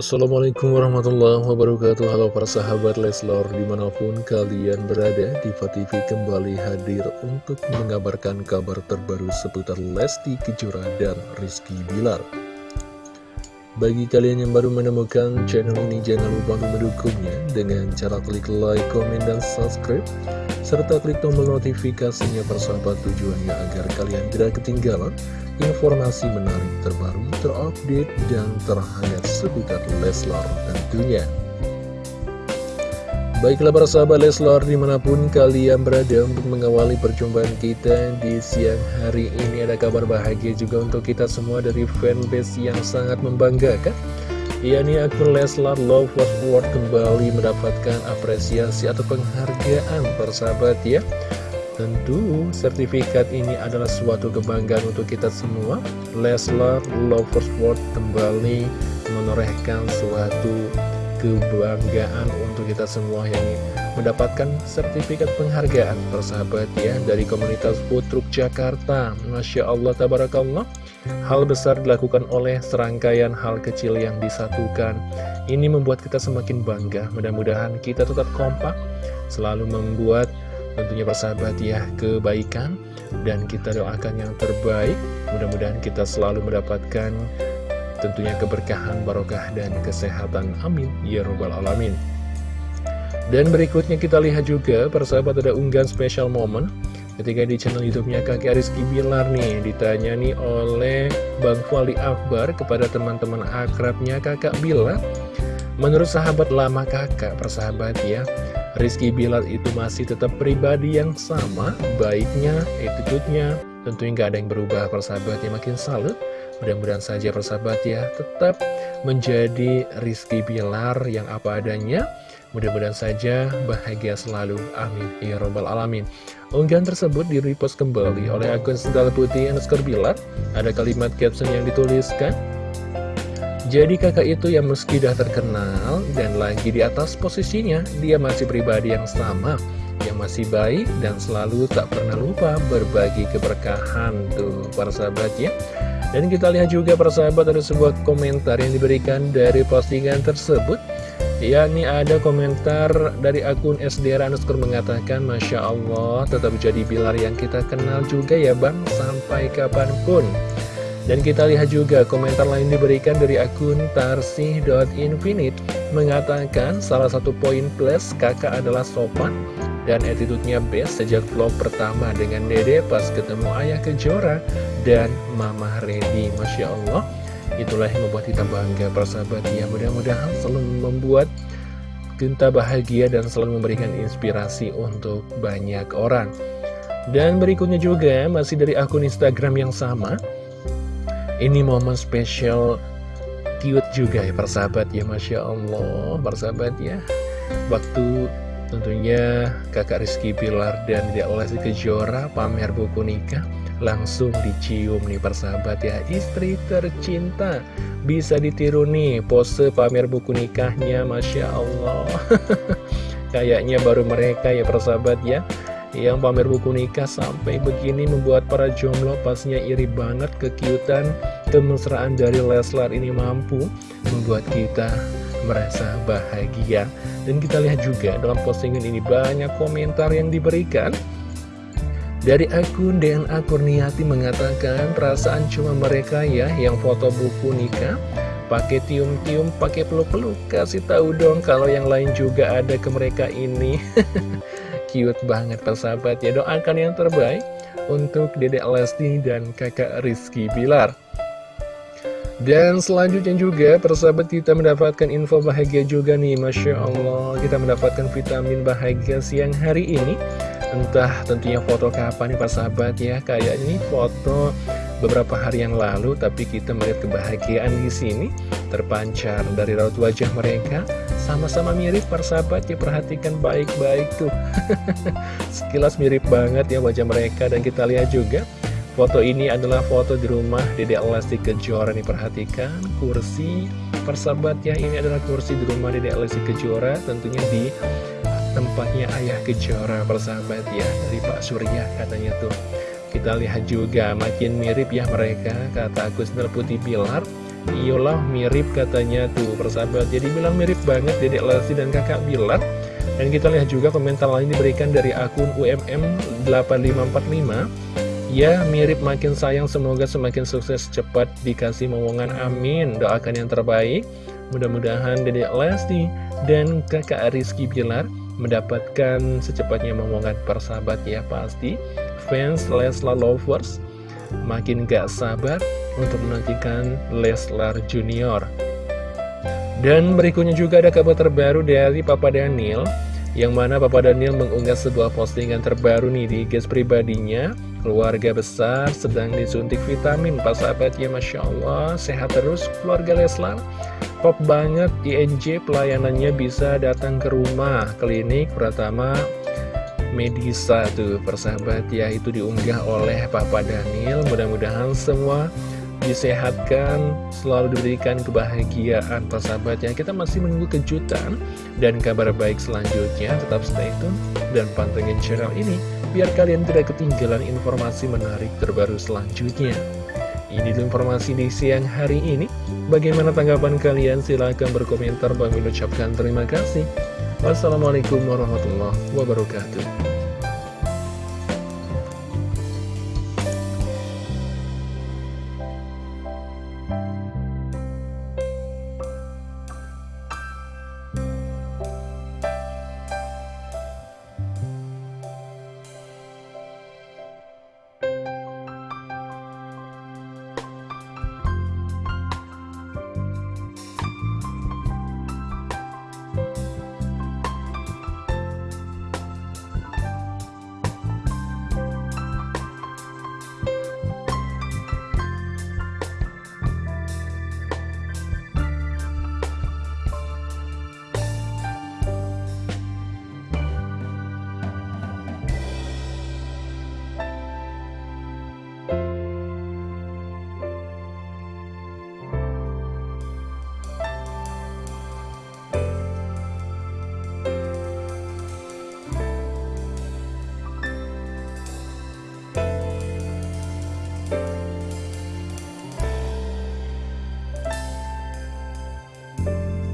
Assalamualaikum warahmatullahi wabarakatuh. Halo para sahabat Leslor Di mana pun kalian berada Diva TV kembali hadir Untuk mengabarkan kabar terbaru Seputar Lesti Kejora dan Rizky Bilar. Bagi kalian yang baru menemukan channel ini Jangan lupa untuk mendukungnya Dengan cara klik like, komen, dan subscribe Serta klik tombol notifikasinya persahabat tujuannya Agar kalian tidak ketinggalan informasi menarik terbaru, terupdate, dan terhangat seputar Leslar tentunya. Baiklah para sahabat Leslar di mana pun kalian berada untuk mengawali perjumpaan kita di siang hari ini Ada kabar bahagia juga untuk kita semua dari fanbase yang sangat membanggakan yakni akun Leslar Love Was World kembali mendapatkan apresiasi atau penghargaan persahabat ya. Tentu sertifikat ini adalah suatu kebanggaan untuk kita semua. Leslar Lovers World kembali menorehkan suatu kebanggaan untuk kita semua yang mendapatkan sertifikat penghargaan persahabat ya dari komunitas Putruk Jakarta. Masya Allah Tabarakallah Hal besar dilakukan oleh serangkaian hal kecil yang disatukan. Ini membuat kita semakin bangga. Mudah-mudahan kita tetap kompak Selalu membuat tentunya persahabat ya kebaikan. Dan kita doakan yang terbaik. Mudah-mudahan kita selalu mendapatkan tentunya keberkahan barokah dan kesehatan. Amin. Ya robbal alamin. Dan berikutnya kita lihat juga persahabat ada unggahan special moment ketika di channel youtube-nya kakek Rizky Bilar nih ditanya nih oleh Bang Fali Akbar kepada teman-teman akrabnya kakak Bilar menurut sahabat lama kakak persahabat ya Rizky Bilar itu masih tetap pribadi yang sama, baiknya, attitude-nya, tentunya nggak ada yang berubah persahabatnya makin salut. Mudah-mudahan saja persahabat ya tetap menjadi Rizky Bilar yang apa adanya. Mudah-mudahan saja bahagia selalu. Amin. Ya Robbal Alamin. Unggahan tersebut di-repost kembali oleh akun Sendal Putih underscore Bilar. Ada kalimat caption yang dituliskan. Jadi kakak itu yang meski dah terkenal dan lagi di atas posisinya, dia masih pribadi yang sama, yang masih baik dan selalu tak pernah lupa berbagi keberkahan tuh para sahabat ya. Dan kita lihat juga para sahabat ada sebuah komentar yang diberikan dari postingan tersebut. yakni ada komentar dari akun SDR underscore mengatakan Masya Allah tetap jadi bilar yang kita kenal juga ya bang sampai kapan pun dan kita lihat juga komentar lain diberikan dari akun tarsih.infinite mengatakan salah satu poin plus kakak adalah sopan dan attitude-nya best sejak vlog pertama dengan dede pas ketemu ayah kejora dan mama ready Masya Allah itulah yang membuat kita bangga. Persahabat ya mudah-mudahan selalu membuat kita bahagia dan selalu memberikan inspirasi untuk banyak orang. Dan berikutnya juga masih dari akun Instagram yang sama ini momen spesial cute juga ya persahabat ya Masya Allah. Persahabat ya Waktu tentunya kakak Rizky Pilar dan dia Lesti Kejora pamer buku nikah Langsung dicium nih persahabat ya. Istri tercinta Bisa ditiru nih pose pamer buku nikahnya Masya Allah. Kayaknya baru mereka ya persahabat ya yang pamer buku nikah sampai begini membuat para jomblo pastinya iri banget kekiutan kemesraan dari Leslar ini mampu membuat kita merasa bahagia. Dan kita lihat juga dalam postingan ini banyak komentar yang diberikan. Dari akun DNA Kurniati mengatakan perasaan cuma mereka ya yang foto buku nikah. Pakai tium-tium, pakai peluk-peluk kasih tahu dong kalau yang lain juga ada ke mereka ini cute banget persahabat. Ya doakan yang terbaik untuk dedek Lesti dan kakak Rizky Bilar. Dan selanjutnya juga persahabat kita mendapatkan info bahagia juga nih Masya Allah. Kita mendapatkan vitamin bahagia siang hari ini. Entah tentunya foto kapan nih persahabat ya. Kayak ini foto beberapa hari yang lalu tapi kita melihat kebahagiaan di sini. Terpancar dari raut wajah mereka sama-sama mirip persahabat ya perhatikan baik-baik tuh. Sekilas mirip banget ya wajah mereka. Dan kita lihat juga foto ini adalah foto di rumah Dede Lesti Kejora nih perhatikan. Kursi persahabat ya ini adalah kursi di rumah Dede Lesti Kejora tentunya di tempatnya ayah Kejora persahabat ya dari Pak Surya katanya tuh. Kita lihat juga makin mirip ya mereka kata Agus Putih Pilar Iyalah mirip katanya tuh persahabat. Jadi bilang mirip banget Dedek Lesti dan kakak Bilar. Dan kita lihat juga komentar lain diberikan dari akun UMM8545 Ya mirip makin sayang semoga semakin sukses cepat dikasih momongan amin. Doakan yang terbaik. Mudah-mudahan Dedek Lesti dan kakak Rizky Bilar mendapatkan secepatnya momongan persahabat ya pasti. Fans Leslar Lovers makin gak sabar untuk menantikan Leslar Junior. Dan berikutnya juga ada kabar terbaru dari Papa Daniel, yang mana Papa Daniel mengunggah sebuah postingan terbaru nih di guys pribadinya. Keluarga besar sedang disuntik vitamin, Pak sahabat ya Masya Allah, sehat terus keluarga Leslar. Pop banget INJ pelayanannya bisa datang ke rumah, klinik pertama Medisa tuh persahabat ya itu diunggah oleh Papa Daniel mudah-mudahan semua disehatkan selalu diberikan kebahagiaan persahabat ya. Kita masih menunggu kejutan dan kabar baik selanjutnya. Tetap stay tune dan pantengin channel ini biar kalian tidak ketinggalan informasi menarik terbaru selanjutnya. Ini informasi di siang hari ini. Bagaimana tanggapan kalian? Silahkan berkomentar. Bang ucapkan terima kasih. Wassalamualaikum warahmatullahi wabarakatuh